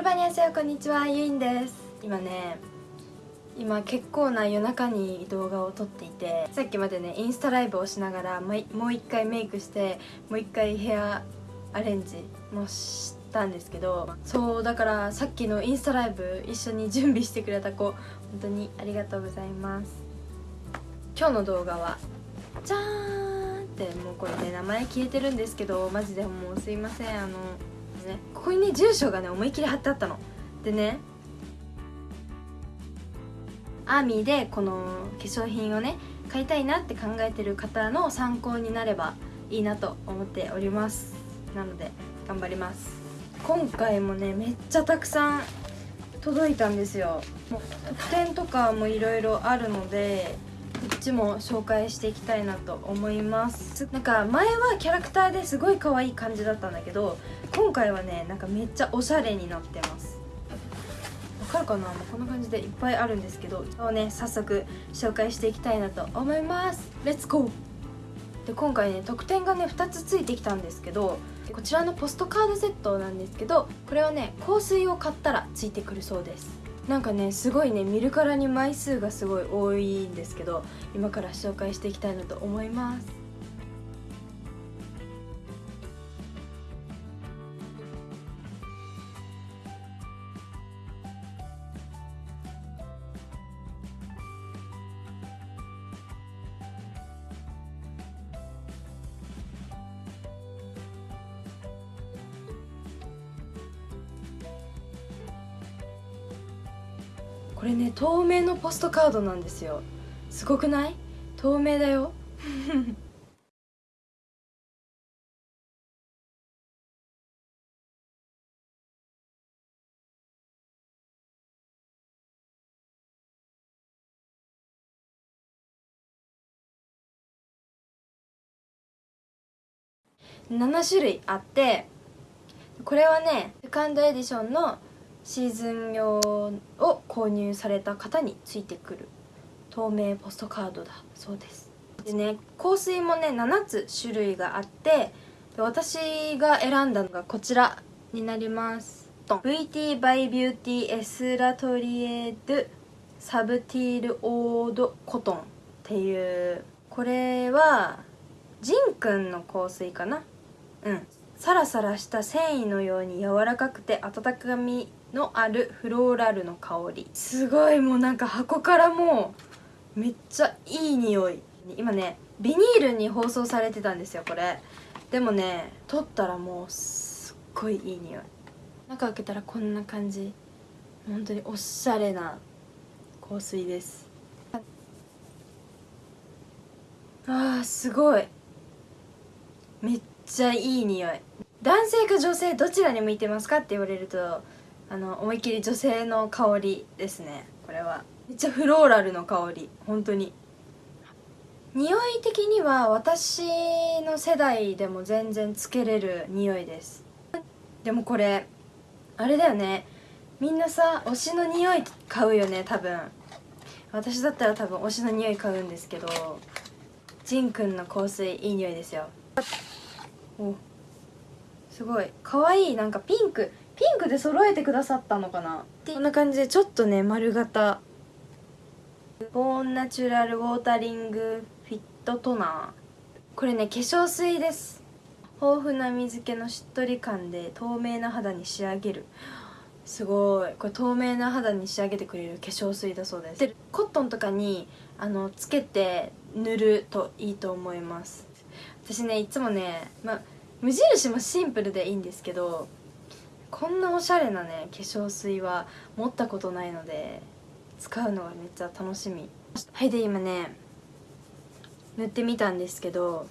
ルバニアセヨこんにちはゆいんです。今ね今結構な夜中に動画を撮っていてさっきまでねインスタライブをしながらもう一回メイクしてもう一回ヘアアレンジもしたんですけどそうだからさっきのインスタライブ一緒に準備してくれた子本当にありがとうございます。今日の動画はじゃーんってもうこれね名前消えてるんですけどマジでもうすいませんあのね。ここにね住所がね思いっきり貼ってあったの。でねアーミーでこの化粧品をね買いたいなって考えてる方の参考になればいいなと思っております。なので頑張ります。今回もねめっちゃたくさん届いたんですよ。もう特典とかもいろいろあるのでこっちも紹介していきたいなと思います。なんか前はキャラクターですごい可愛い感じだったんだけど今回はねなんかめっちゃおしゃれになってます。わかるかな？もうこんな感じでいっぱいあるんですけどをね早速紹介していきたいなと思います。レッツゴーで今回ね特典がね2つついてきたんですけどこちらのポストカードセットなんですけどこれはね香水を買ったらついてくるそうです。なんかねすごいね見るからに枚数がすごい多いんですけど今から紹介していきたいなと思います。これね透明のポストカードなんですよ。すごくない？透明だよ。7種類あってこれはねセカンドエディションのシーズン用を購入された方についてくる透明ポストカードだそうです。でね香水もね7つ種類があって私が選んだのがこちらになります。VT by Beauty エスラトリエドサブティールオードコトンっていう。これはジンくんの香水かな。うん。サラサラした繊維のように柔らかくて温かみのあるフローラルの香り。すごいもうなんか箱からもうめっちゃいい匂い。今ねビニールに包装されてたんですよこれ。でもね取ったらもうすっごいいい匂い。中開けたらこんな感じ。本当におしゃれな香水です。あーすごい。めっちゃいい匂い。男性か女性どちらに向いてますかって言われるとあの思いっきり女性の香りですね。これは。めっちゃフローラルの香り。本当に。匂い的には私の世代でも全然つけれる匂いです。でもこれあれだよね。みんなさ推しの匂い買うよね多分。私だったら多分推しの匂い買うんですけどジンくんの香水いい匂いですよ。おすごい。可愛いなんかピンク。ピンクで揃えてくださったのかな？こんな感じでちょっとね丸型。ボーンナチュラルウォータリングフィットトナー。これね化粧水です。豊富な水気のしっとり感で透明な肌に仕上げる。すごい。これ透明な肌に仕上げてくれる化粧水だそうです。でコットンとかにあのつけて塗るといいと思います。私ねいつもね、ま、無印もシンプルでいいんですけどこんなおしゃれなね化粧水は持ったことないので使うのがめっちゃ楽しみ。はいで今ね塗ってみたんですけど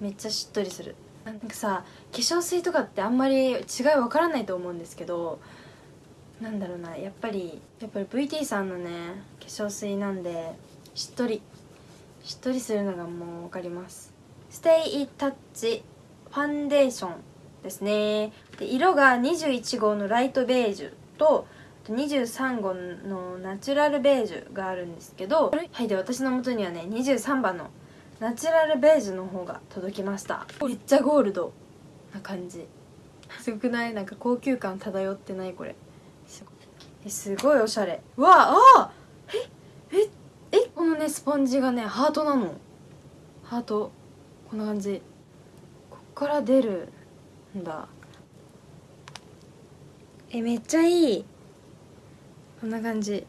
めっちゃしっとりする。なんかさ化粧水とかってあんまり違いわからないと思うんですけどなんだろうなやっぱりやっぱり VT さんのね化粧水なんでしっとりしっとりするのがもう分かります。ステイタッチファンデーション。ですね。で色が21号のライトベージュと23号のナチュラルベージュがあるんですけどはいで私の元にはね23番のナチュラルベージュの方が届きました。めっちゃゴールドな感じ。すごくない？なんか高級感漂ってないこれ。すごいおしゃれ。うわあえええこのねスポンジがねハートなの。ハート。こんな感じ。こっから出る。んだ。えめっちゃいい。こんな感じ。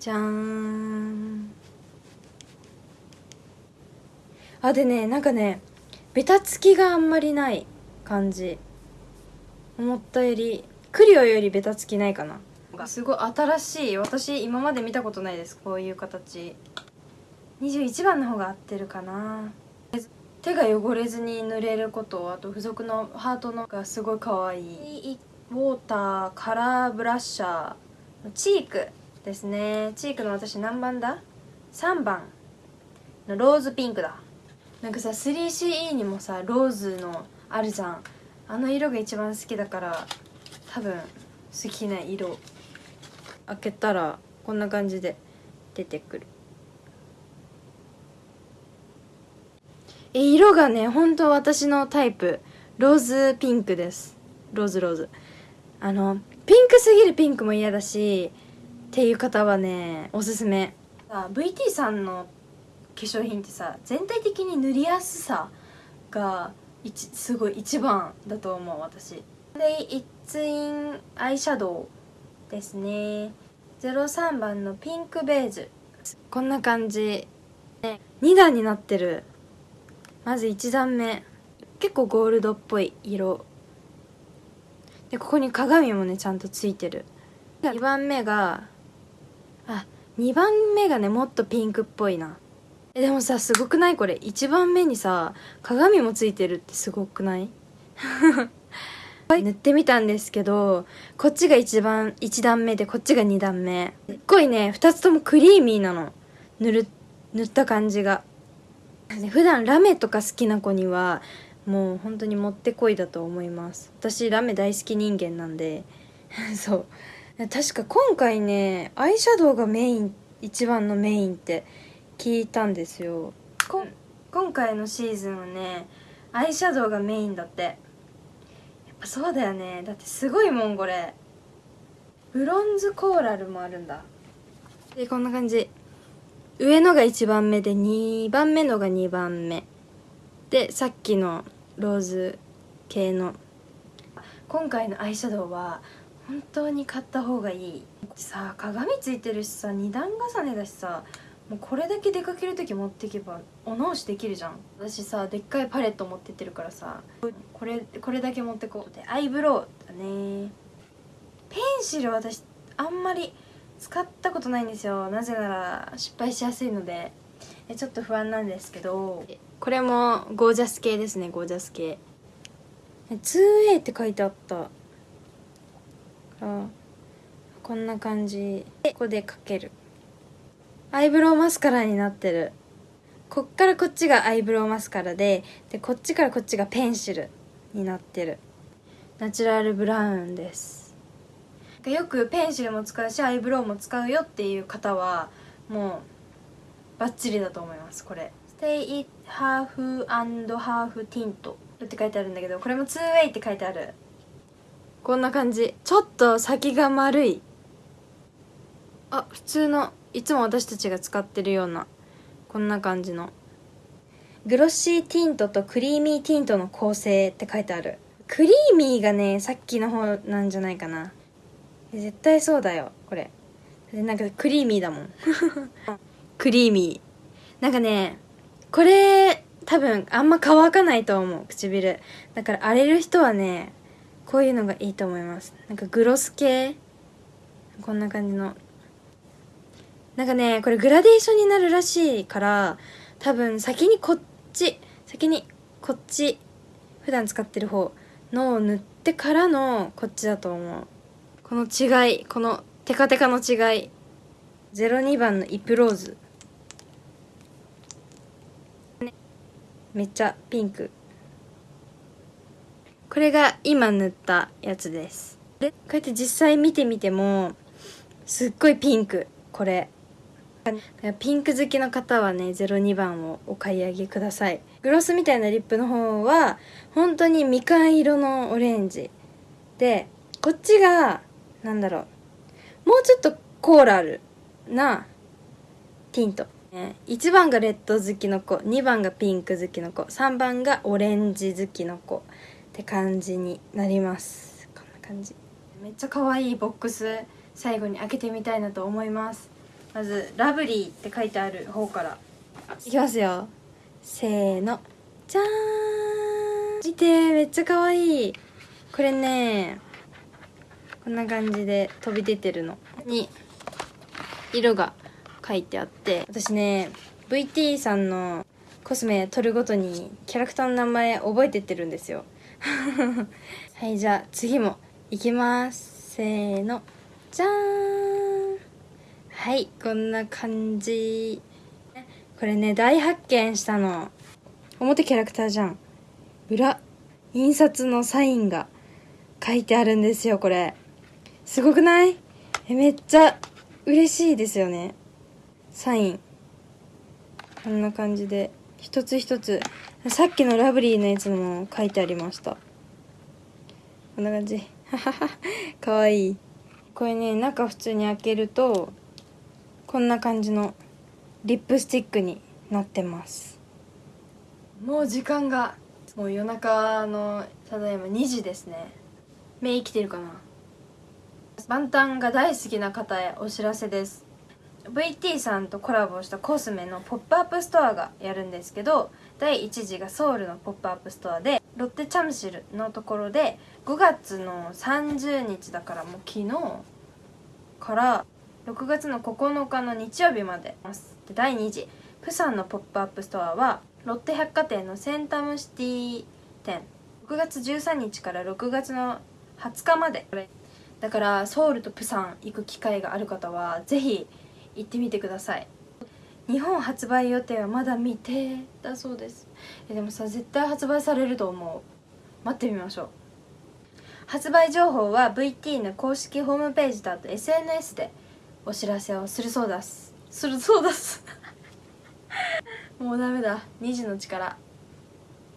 じゃーん。あでねなんかねベタつきがあんまりない感じ。思ったよりクリオよりベタつきないかな。すごい新しい。私今まで見たことないです。こういう形。21番の方が合ってるかな手が汚れずに塗れることあと付属のハートのがすごい可愛い。ウォーターカラーブラッシャーチークですね。チークの私何番だ ?3 番のローズピンクだ。なんかさ 3CE にもさローズのあるじゃん。あの色が一番好きだから多分好きな色。開けたらこんな感じで出てくるえ色がね本当私のタイプ。ローズピンクです。ローズローズ。あのピンクすぎるピンクも嫌だしっていう方はねおすすめ。VT さんの化粧品ってさ全体的に塗りやすさがすごい一番だと思う私。でイッツインアイシャドウですね。03番のピンクベージュ。こんな感じ。ね2段になってる。まず1段目。結構ゴールドっぽい色。でここに鏡もねちゃんとついてる。2番目があ2番目がねもっとピンクっぽいな。えでもさすごくないこれ？1番目にさ鏡もついてるってすごくない？塗ってみたんですけどこっちが一番1段目でこっちが2段目。すっごいね2つともクリーミーなの。塗る塗った感じが普段ラメとか好きな子にはもう本当にもってこいだと思います。私ラメ大好き人間なんで。そう。確か今回ねアイシャドウがメイン一番のメインって聞いたんですよ。今回のシーズンはねアイシャドウがメインだって。やっぱそうだよね。だってすごいもんこれ。ブロンズコーラルもあるんだ。でこんな感じ上のが1番目で2番目のが2番目。でさっきのローズ系の。今回のアイシャドウは本当に買った方がいい。さあ鏡ついてるしさ2段重ねだしさもうこれだけ出かける時持っていけばお直しできるじゃん。私さでっかいパレット持ってってるからさこれこれだけ持ってこう。でアイブロウだね。ペンシル私あんまり使ったことないんですよ。なぜなら失敗しやすいので。ちょっと不安なんですけど。これもゴージャス系ですねゴージャス系。2A って書いてあった。こんな感じ。でここでかける。アイブロウマスカラになってる。こっからこっちがアイブロウマスカラででこっちからこっちがペンシルになってる。ナチュラルブラウンですよくペンシルも使うしアイブロウも使うよっていう方はもうバッチリだと思いますこれ。Stay it half and half tint って書いてあるんだけどこれも 2way って書いてある。こんな感じ。ちょっと先が丸い。あ普通のいつも私たちが使ってるようなこんな感じの。グロッシーティントとクリーミーティントの構成って書いてある。クリーミーがねさっきの方なんじゃないかな。絶対そうだよこれ。なんかクリーミーだもん。クリーミー。なんかねこれ多分あんま乾かないと思う唇。だから荒れる人はねこういうのがいいと思います。なんかグロス系。こんな感じの。なんかねこれグラデーションになるらしいから多分先にこっち先にこっち普段使ってる方のを塗ってからのこっちだと思う。この違いこのテカテカの違い。02番のイプローズ。めっちゃピンク。これが今塗ったやつです。でこうやって実際見てみてもすっごいピンク。これ。ピンク好きの方はね02番をお買い上げください。グロスみたいなリップの方は本当にみかん色のオレンジ。でこっちがなんだろう。もうちょっとコーラルなティント。1番がレッド好きの子2番がピンク好きの子3番がオレンジ好きの子って感じになります。こんな感じ。めっちゃ可愛いボックス最後に開けてみたいなと思います。まず「ラブリー」って書いてある方から。いきますよ。せーの。じゃーん。見てめっちゃ可愛い。これねこんな感じで飛び出てるの。に色が書いてあって。私ね VT さんのコスメ撮るごとにキャラクターの名前覚えてってるんですよ。はいじゃあ次もいきます。せーの。じゃーん。はいこんな感じ。これね大発見したの。表キャラクターじゃん。裏印刷のサインが書いてあるんですよこれ。すごくない？えめっちゃ嬉しいですよね。サイン。こんな感じで。一つ一つ。さっきのラブリーのやつも書いてありました。こんな感じ。かわいい。これね中普通に開けるとこんな感じのリップスティックになってます。もう時間がもう夜中のただいま2時ですね。目生きてるかな？バンタンが大好きな方へお知らせです。VT さんとコラボしたコスメのポップアップストアがやるんですけど第1次がソウルのポップアップストアでロッテチャムシルのところで5月の30日だからもう昨日から6月の9日の日曜日までで第2次プサンのポップアップストアはロッテ百貨店のセンタムシティ店。6月13日から6月の20日まで。だからソウルとプサン行く機会がある方はぜひ行ってみてください。日本発売予定はまだ未定だそうです。えでもさ絶対発売されると思う。待ってみましょう。発売情報は VT の公式ホームページとあと SNS でお知らせをするそうだす。するそうだす。もうダメだ。2時の力。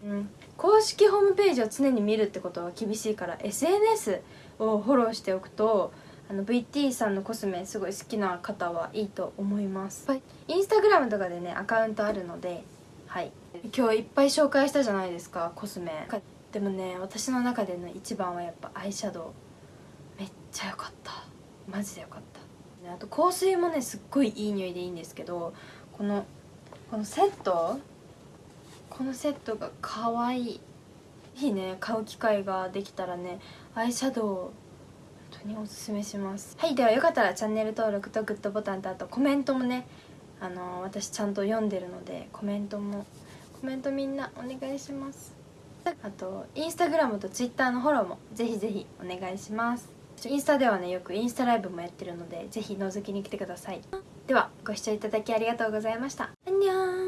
うん。公式ホームページを常に見るってことは厳しいから SNS をフォローしておくとあの VT さんのコスメすごい好きな方はいいと思います。インスタグラムとかでねアカウントあるのではい。今日いっぱい紹介したじゃないですかコスメ。でもね私の中での一番はやっぱアイシャドウ。めっちゃ良かった。マジで良かった。あと香水もねすっごいいい匂いでいいんですけどこのこのセット？このセットが可愛い。いいね。買う機会ができたらねアイシャドウ本当におすすめします。はいではよかったらチャンネル登録とグッドボタンとあとコメントもねあの私ちゃんと読んでるのでコメントもコメントみんなお願いします。あとインスタグラムとツイッターのフォローもぜひぜひお願いします。インスタではねよくインスタライブもやってるのでぜひ覗きに来てください。ではご視聴いただきありがとうございました。アンニョン